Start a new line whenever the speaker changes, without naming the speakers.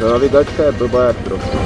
To nawigačka je blbá jak trochu.